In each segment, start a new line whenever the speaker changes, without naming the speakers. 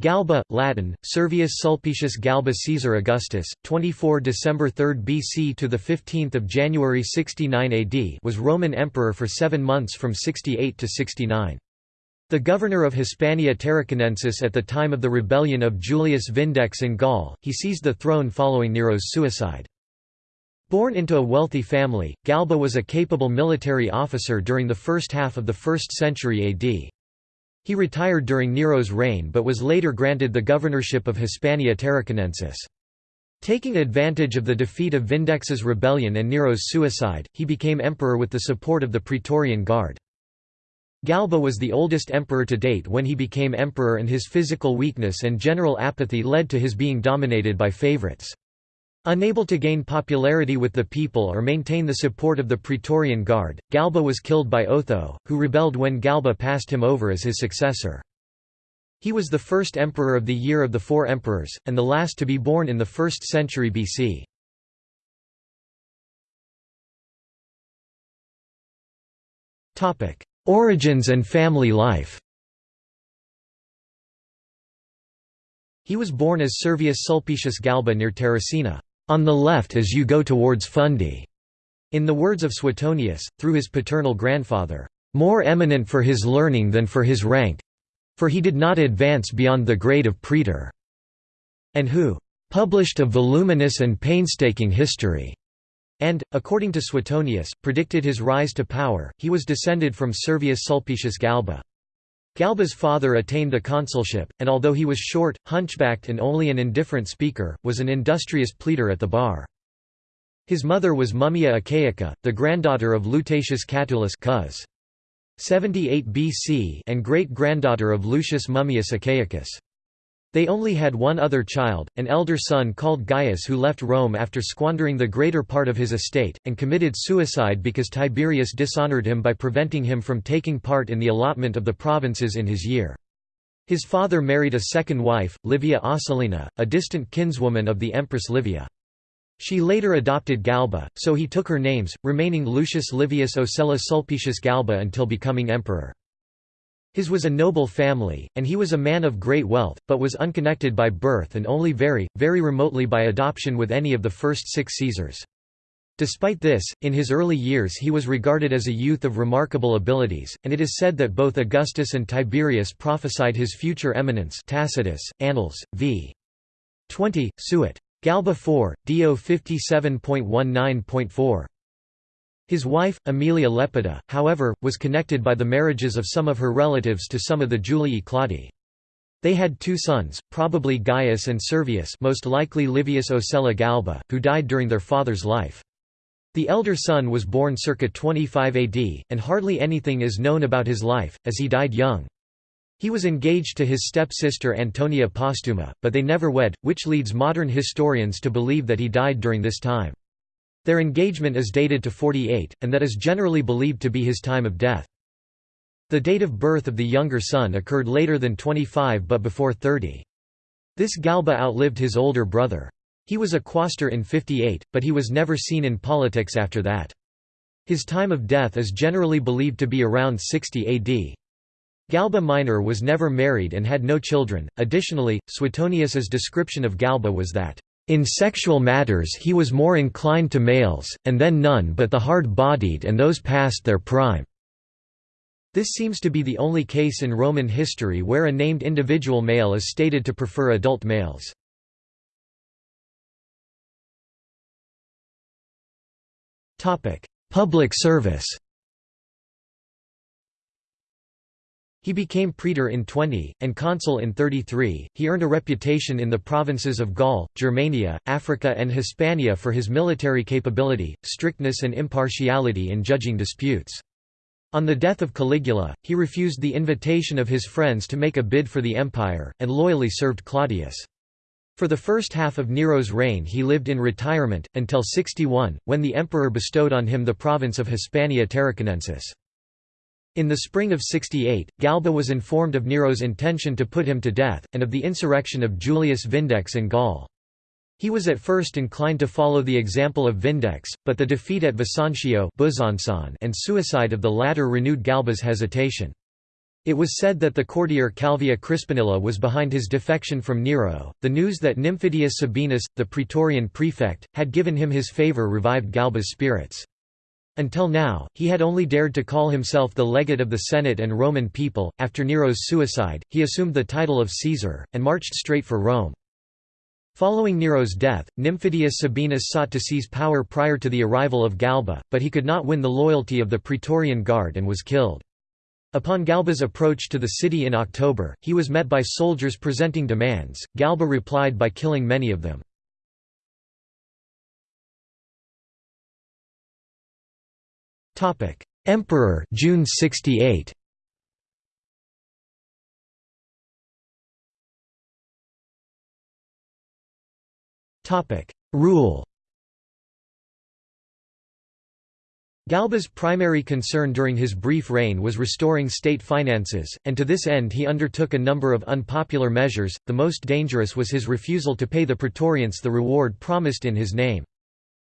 Galba, Latin, Servius Sulpicius Galba Caesar Augustus, 24 December 3 BC to 15 January 69 AD was Roman emperor for seven months from 68 to 69. The governor of Hispania Tarraconensis at the time of the rebellion of Julius Vindex in Gaul, he seized the throne following Nero's suicide. Born into a wealthy family, Galba was a capable military officer during the first half of the 1st century AD. He retired during Nero's reign but was later granted the governorship of Hispania Tarraconensis. Taking advantage of the defeat of Vindex's rebellion and Nero's suicide, he became emperor with the support of the Praetorian Guard. Galba was the oldest emperor to date when he became emperor and his physical weakness and general apathy led to his being dominated by favorites. Unable to gain popularity with the people or maintain the support of the Praetorian Guard, Galba was killed by Otho, who rebelled when Galba passed him over as his successor. He was the first emperor of the year of the four emperors, and the last to be born in the 1st century BC. Origins and family life He was born as Servius Sulpicius Galba near Terracina on the left as you go towards Fundi. In the words of Suetonius, through his paternal grandfather, more eminent for his learning than for his rank for he did not advance beyond the grade of praetor, and who published a voluminous and painstaking history, and, according to Suetonius, predicted his rise to power. He was descended from Servius Sulpicius Galba. Galba's father attained the consulship, and although he was short, hunchbacked and only an indifferent speaker, was an industrious pleader at the bar. His mother was Mummia Achaica, the granddaughter of Lutatius Catulus cus. 78 BC and great-granddaughter of Lucius Mummius Achaicus. They only had one other child, an elder son called Gaius who left Rome after squandering the greater part of his estate, and committed suicide because Tiberius dishonored him by preventing him from taking part in the allotment of the provinces in his year. His father married a second wife, Livia Ocellina, a distant kinswoman of the Empress Livia. She later adopted Galba, so he took her names, remaining Lucius Livius Ocella Sulpicius Galba until becoming emperor. His was a noble family, and he was a man of great wealth, but was unconnected by birth and only very, very remotely by adoption with any of the first six Caesars. Despite this, in his early years he was regarded as a youth of remarkable abilities, and it is said that both Augustus and Tiberius prophesied his future eminence Tacitus, Annals, v. 20, Suet. Galba 4, Dio 57.19.4. His wife, Aemilia Lepida, however, was connected by the marriages of some of her relatives to some of the Julii Claudii. They had two sons, probably Gaius and Servius most likely Livius Ocella Galba, who died during their father's life. The elder son was born circa 25 AD, and hardly anything is known about his life, as he died young. He was engaged to his step-sister Antonia Postuma, but they never wed, which leads modern historians to believe that he died during this time. Their engagement is dated to 48, and that is generally believed to be his time of death. The date of birth of the younger son occurred later than 25 but before 30. This Galba outlived his older brother. He was a quaestor in 58, but he was never seen in politics after that. His time of death is generally believed to be around 60 AD. Galba Minor was never married and had no children. Additionally, Suetonius's description of Galba was that in sexual matters he was more inclined to males, and then none but the hard-bodied and those past their prime. This seems to be the only case in Roman history where a named individual male is stated to prefer adult males. Public service He became praetor in 20, and consul in 33. He earned a reputation in the provinces of Gaul, Germania, Africa, and Hispania for his military capability, strictness, and impartiality in judging disputes. On the death of Caligula, he refused the invitation of his friends to make a bid for the empire, and loyally served Claudius. For the first half of Nero's reign he lived in retirement, until 61, when the emperor bestowed on him the province of Hispania Tarraconensis. In the spring of 68, Galba was informed of Nero's intention to put him to death, and of the insurrection of Julius Vindex in Gaul. He was at first inclined to follow the example of Vindex, but the defeat at Vesontio and suicide of the latter renewed Galba's hesitation. It was said that the courtier Calvia Crispinilla was behind his defection from Nero. The news that Nymphidius Sabinus, the praetorian prefect, had given him his favor revived Galba's spirits. Until now, he had only dared to call himself the legate of the Senate and Roman people. After Nero's suicide, he assumed the title of Caesar, and marched straight for Rome. Following Nero's death, Nymphidius Sabinus sought to seize power prior to the arrival of Galba, but he could not win the loyalty of the Praetorian Guard and was killed. Upon Galba's approach to the city in October, he was met by soldiers presenting demands. Galba replied by killing many of them. Emperor June 68 Topic. Rule. Galba's primary concern during his brief reign was restoring state finances, and to this end he undertook a number of unpopular measures, the most dangerous was his refusal to pay the Praetorians the reward promised in his name.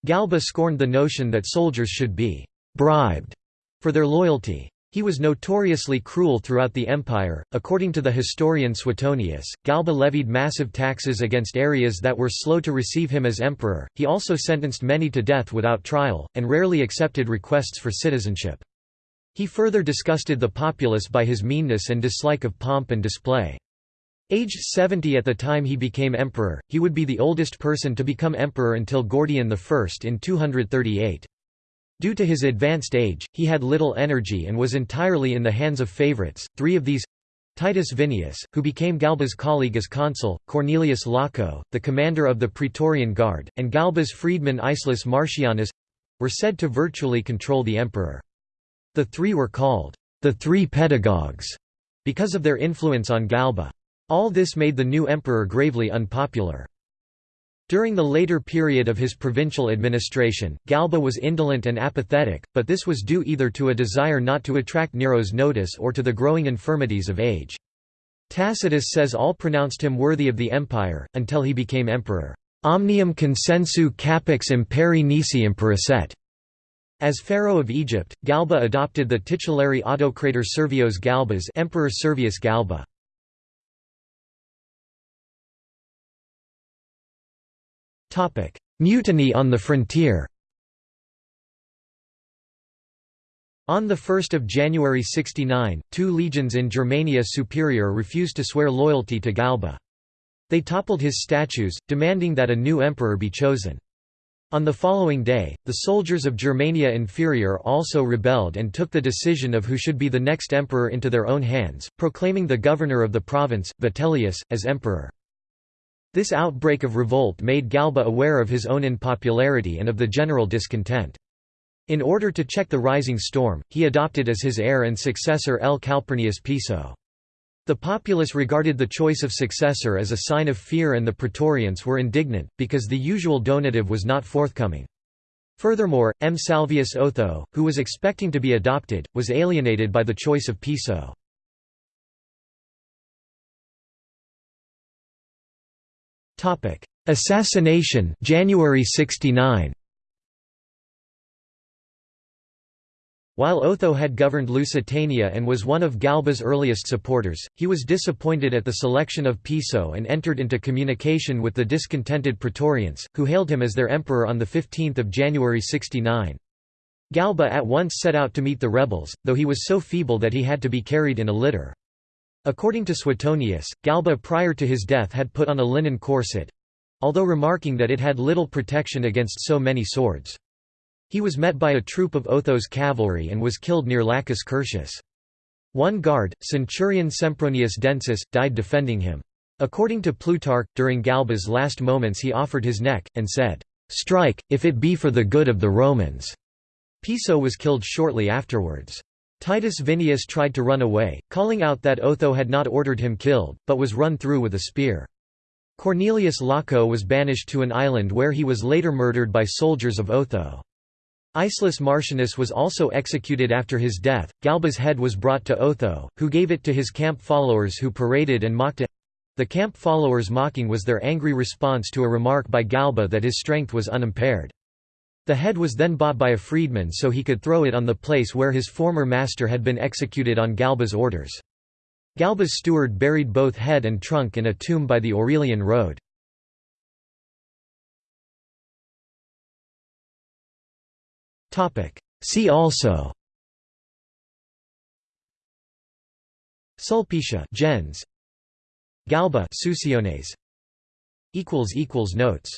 Galba scorned the notion that soldiers should be «bribed» for their loyalty. He was notoriously cruel throughout the empire. According to the historian Suetonius, Galba levied massive taxes against areas that were slow to receive him as emperor. He also sentenced many to death without trial, and rarely accepted requests for citizenship. He further disgusted the populace by his meanness and dislike of pomp and display. Aged 70 at the time he became emperor, he would be the oldest person to become emperor until Gordian I in 238. Due to his advanced age, he had little energy and was entirely in the hands of favorites, three of these Titus Vinius, who became Galba's colleague as consul, Cornelius Laco, the commander of the Praetorian Guard, and Galba's freedman Icelus Marcianus—were said to virtually control the emperor. The three were called, the Three Pedagogues, because of their influence on Galba. All this made the new emperor gravely unpopular. During the later period of his provincial administration, Galba was indolent and apathetic, but this was due either to a desire not to attract Nero's notice or to the growing infirmities of age. Tacitus says all pronounced him worthy of the empire, until he became emperor. Omnium consensu capax imperi nisi imperasset. As pharaoh of Egypt, Galba adopted the titulary autocrator Servios Galbas Emperor Servius Galba. Mutiny on the frontier On 1 January 69, two legions in Germania Superior refused to swear loyalty to Galba. They toppled his statues, demanding that a new emperor be chosen. On the following day, the soldiers of Germania Inferior also rebelled and took the decision of who should be the next emperor into their own hands, proclaiming the governor of the province, Vitellius, as emperor. This outbreak of revolt made Galba aware of his own unpopularity and of the general discontent. In order to check the rising storm, he adopted as his heir and successor L. Calpurnius Piso. The populace regarded the choice of successor as a sign of fear and the Praetorians were indignant, because the usual donative was not forthcoming. Furthermore, M. Salvius Otho, who was expecting to be adopted, was alienated by the choice of Piso. Topic: Assassination, January 69. While Otho had governed Lusitania and was one of Galba's earliest supporters, he was disappointed at the selection of Piso and entered into communication with the discontented Praetorians, who hailed him as their emperor on 15 January 69. Galba at once set out to meet the rebels, though he was so feeble that he had to be carried in a litter. According to Suetonius, Galba prior to his death had put on a linen corset—although remarking that it had little protection against so many swords. He was met by a troop of Otho's cavalry and was killed near Lacus Curtius. One guard, centurion Sempronius Densus, died defending him. According to Plutarch, during Galba's last moments he offered his neck, and said, "'Strike, if it be for the good of the Romans'". Piso was killed shortly afterwards. Titus Vinius tried to run away, calling out that Otho had not ordered him killed, but was run through with a spear. Cornelius Laco was banished to an island where he was later murdered by soldiers of Otho. Icelus Marcianus was also executed after his death. Galba's head was brought to Otho, who gave it to his camp followers who paraded and mocked it. The camp followers' mocking was their angry response to a remark by Galba that his strength was unimpaired. The head was then bought by a freedman so he could throw it on the place where his former master had been executed on Galba's orders. Galba's steward buried both head and trunk in a tomb by the Aurelian Road. See also Sulpicia gens Galba Suessiones equals equals notes